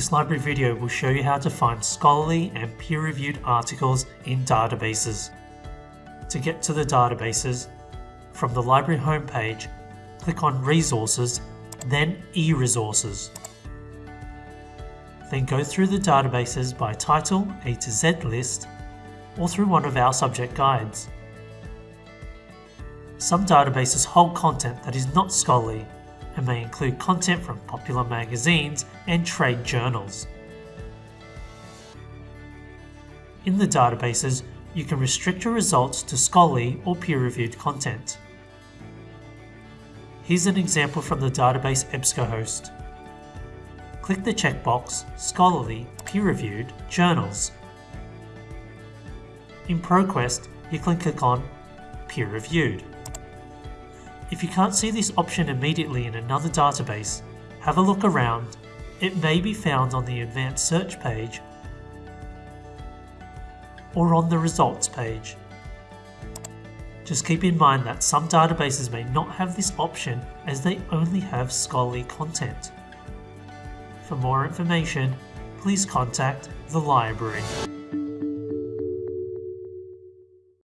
This library video will show you how to find scholarly and peer-reviewed articles in databases. To get to the databases, from the library homepage, click on Resources, then e-Resources. Then go through the databases by title A to Z list or through one of our subject guides. Some databases hold content that is not scholarly and may include content from popular magazines and trade journals. In the databases, you can restrict your results to scholarly or peer-reviewed content. Here's an example from the database EBSCOhost. Click the checkbox Scholarly Peer-Reviewed Journals. In ProQuest, you can click on Peer-Reviewed. If you can't see this option immediately in another database, have a look around. It may be found on the Advanced Search page or on the Results page. Just keep in mind that some databases may not have this option as they only have scholarly content. For more information, please contact the library.